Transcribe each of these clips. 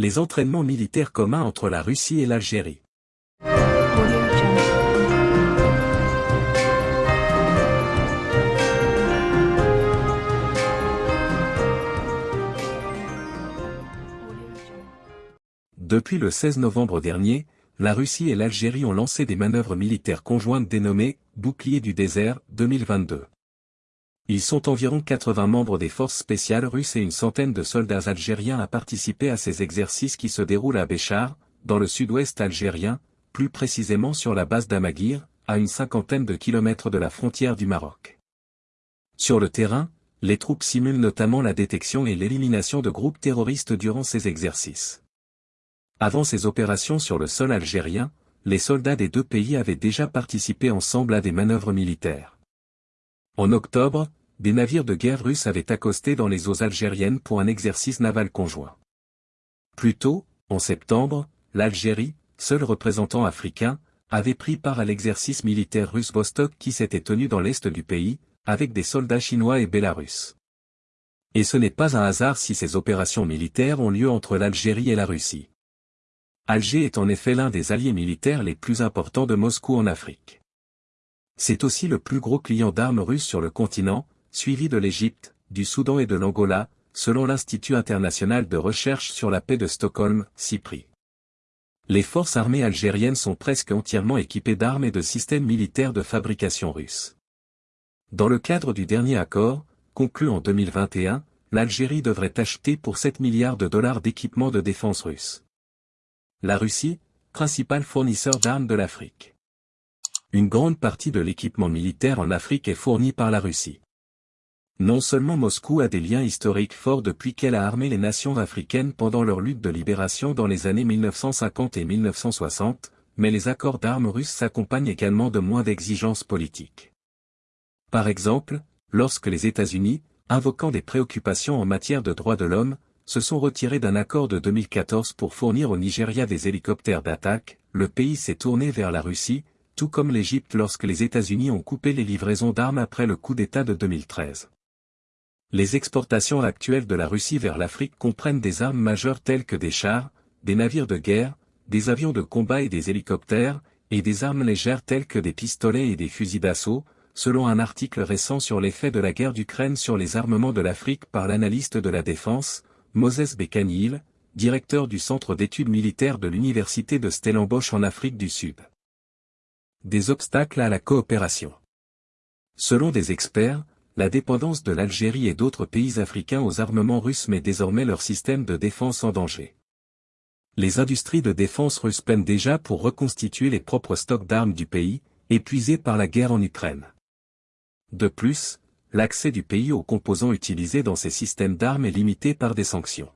Les entraînements militaires communs entre la Russie et l'Algérie. Depuis le 16 novembre dernier, la Russie et l'Algérie ont lancé des manœuvres militaires conjointes dénommées « Bouclier du désert 2022 ». Ils sont environ 80 membres des forces spéciales russes et une centaine de soldats algériens à participer à ces exercices qui se déroulent à Béchar, dans le sud-ouest algérien, plus précisément sur la base d'Amaguir, à une cinquantaine de kilomètres de la frontière du Maroc. Sur le terrain, les troupes simulent notamment la détection et l'élimination de groupes terroristes durant ces exercices. Avant ces opérations sur le sol algérien, les soldats des deux pays avaient déjà participé ensemble à des manœuvres militaires. En octobre, des navires de guerre russes avaient accosté dans les eaux algériennes pour un exercice naval conjoint. Plus tôt, en septembre, l'Algérie, seul représentant africain, avait pris part à l'exercice militaire russe Vostok qui s'était tenu dans l'est du pays, avec des soldats chinois et bélarusses. Et ce n'est pas un hasard si ces opérations militaires ont lieu entre l'Algérie et la Russie. Alger est en effet l'un des alliés militaires les plus importants de Moscou en Afrique. C'est aussi le plus gros client d'armes russes sur le continent, suivi de l'Égypte, du Soudan et de l'Angola, selon l'Institut international de recherche sur la paix de Stockholm, CIPRI. Les forces armées algériennes sont presque entièrement équipées d'armes et de systèmes militaires de fabrication russe. Dans le cadre du dernier accord, conclu en 2021, l'Algérie devrait acheter pour 7 milliards de dollars d'équipements de défense russe. La Russie, principal fournisseur d'armes de l'Afrique. Une grande partie de l'équipement militaire en Afrique est fourni par la Russie. Non seulement Moscou a des liens historiques forts depuis qu'elle a armé les nations africaines pendant leur lutte de libération dans les années 1950 et 1960, mais les accords d'armes russes s'accompagnent également de moins d'exigences politiques. Par exemple, lorsque les États-Unis, invoquant des préoccupations en matière de droits de l'homme, se sont retirés d'un accord de 2014 pour fournir au Nigeria des hélicoptères d'attaque, le pays s'est tourné vers la Russie, tout comme l'Égypte lorsque les États-Unis ont coupé les livraisons d'armes après le coup d'État de 2013. Les exportations actuelles de la Russie vers l'Afrique comprennent des armes majeures telles que des chars, des navires de guerre, des avions de combat et des hélicoptères, et des armes légères telles que des pistolets et des fusils d'assaut, selon un article récent sur l'effet de la guerre d'Ukraine sur les armements de l'Afrique par l'analyste de la défense, Moses Bekanil, directeur du Centre d'études militaires de l'Université de Stellenbosch en Afrique du Sud. Des obstacles à la coopération. Selon des experts, la dépendance de l'Algérie et d'autres pays africains aux armements russes met désormais leur système de défense en danger. Les industries de défense russes peinent déjà pour reconstituer les propres stocks d'armes du pays, épuisés par la guerre en Ukraine. De plus, l'accès du pays aux composants utilisés dans ces systèmes d'armes est limité par des sanctions.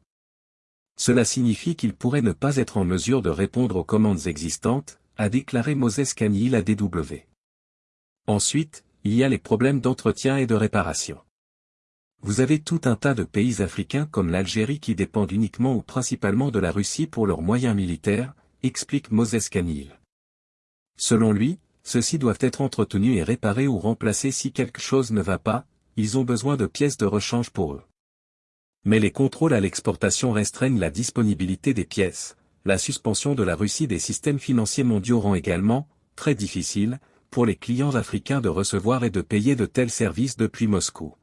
Cela signifie qu'il pourrait ne pas être en mesure de répondre aux commandes existantes, a déclaré Moses Kanil à DW. Ensuite, il y a les problèmes d'entretien et de réparation. Vous avez tout un tas de pays africains comme l'Algérie qui dépendent uniquement ou principalement de la Russie pour leurs moyens militaires, explique Moses Kanil. Selon lui, ceux-ci doivent être entretenus et réparés ou remplacés si quelque chose ne va pas, ils ont besoin de pièces de rechange pour eux. Mais les contrôles à l'exportation restreignent la disponibilité des pièces, la suspension de la Russie des systèmes financiers mondiaux rend également, très difficile, pour les clients africains de recevoir et de payer de tels services depuis Moscou.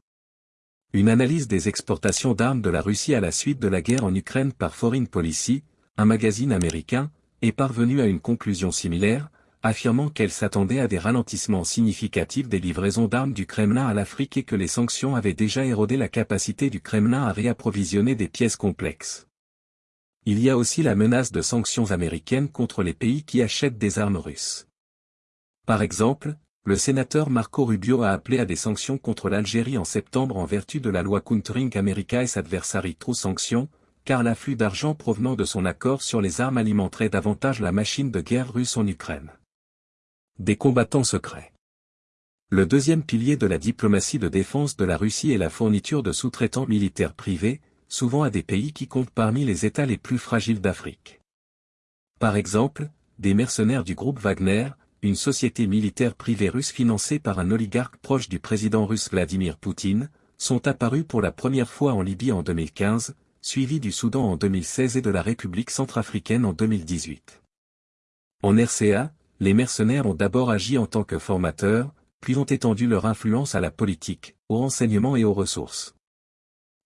Une analyse des exportations d'armes de la Russie à la suite de la guerre en Ukraine par Foreign Policy, un magazine américain, est parvenue à une conclusion similaire, affirmant qu'elle s'attendait à des ralentissements significatifs des livraisons d'armes du Kremlin à l'Afrique et que les sanctions avaient déjà érodé la capacité du Kremlin à réapprovisionner des pièces complexes. Il y a aussi la menace de sanctions américaines contre les pays qui achètent des armes russes. Par exemple, le sénateur Marco Rubio a appelé à des sanctions contre l'Algérie en septembre en vertu de la loi Countering America et Adversary True Sanctions, car l'afflux d'argent provenant de son accord sur les armes alimenterait davantage la machine de guerre russe en Ukraine des combattants secrets. Le deuxième pilier de la diplomatie de défense de la Russie est la fourniture de sous-traitants militaires privés, souvent à des pays qui comptent parmi les États les plus fragiles d'Afrique. Par exemple, des mercenaires du groupe Wagner, une société militaire privée russe financée par un oligarque proche du président russe Vladimir Poutine, sont apparus pour la première fois en Libye en 2015, suivi du Soudan en 2016 et de la République centrafricaine en 2018. En RCA, les mercenaires ont d'abord agi en tant que formateurs, puis ont étendu leur influence à la politique, au renseignement et aux ressources.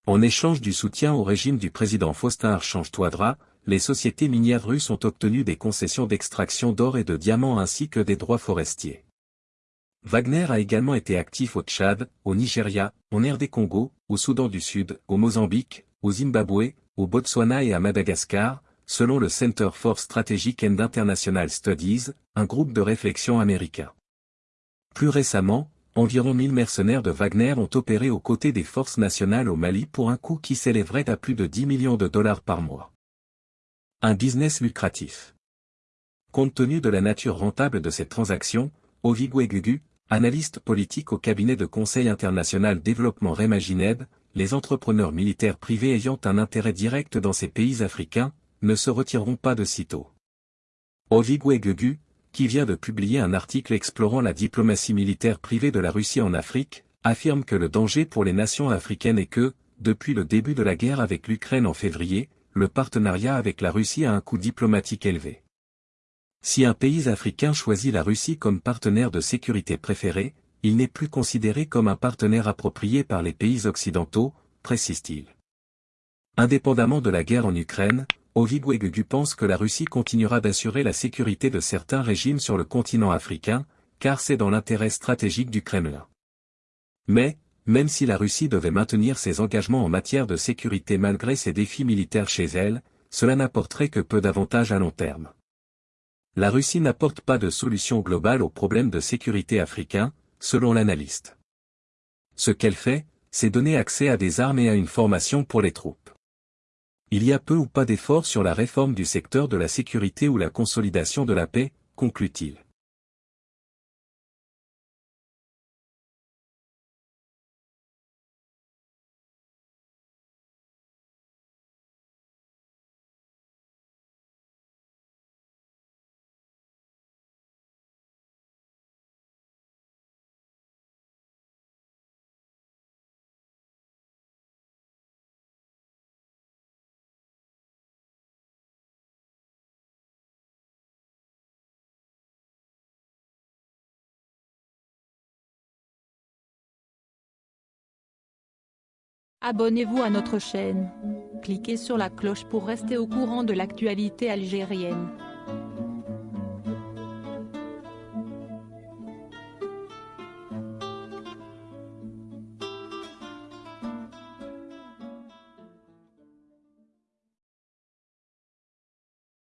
En échange du soutien au régime du président Faustin Archange Touadra, les sociétés minières russes ont obtenu des concessions d'extraction d'or et de diamants ainsi que des droits forestiers. Wagner a également été actif au Tchad, au Nigeria, en RD Congo, au Soudan du Sud, au Mozambique, au Zimbabwe, au Botswana et à Madagascar, selon le Center for Strategic and International Studies, un groupe de réflexion américain. Plus récemment, environ 1000 mercenaires de Wagner ont opéré aux côtés des forces nationales au Mali pour un coût qui s'élèverait à plus de 10 millions de dollars par mois. Un business lucratif. Compte tenu de la nature rentable de cette transaction, Ovigwe Gugu, analyste politique au cabinet de conseil international développement Remagined, les entrepreneurs militaires privés ayant un intérêt direct dans ces pays africains, ne se retireront pas de sitôt. Ovigwe Gugu, qui vient de publier un article explorant la diplomatie militaire privée de la Russie en Afrique, affirme que le danger pour les nations africaines est que, depuis le début de la guerre avec l'Ukraine en février, le partenariat avec la Russie a un coût diplomatique élevé. Si un pays africain choisit la Russie comme partenaire de sécurité préféré, il n'est plus considéré comme un partenaire approprié par les pays occidentaux, précise-t-il. Indépendamment de la guerre en Ukraine, Ovid pense que la Russie continuera d'assurer la sécurité de certains régimes sur le continent africain, car c'est dans l'intérêt stratégique du Kremlin. Mais, même si la Russie devait maintenir ses engagements en matière de sécurité malgré ses défis militaires chez elle, cela n'apporterait que peu d'avantages à long terme. La Russie n'apporte pas de solution globale aux problèmes de sécurité africains, selon l'analyste. Ce qu'elle fait, c'est donner accès à des armes et à une formation pour les troupes. Il y a peu ou pas d'efforts sur la réforme du secteur de la sécurité ou la consolidation de la paix, conclut-il. Abonnez-vous à notre chaîne. Cliquez sur la cloche pour rester au courant de l'actualité algérienne.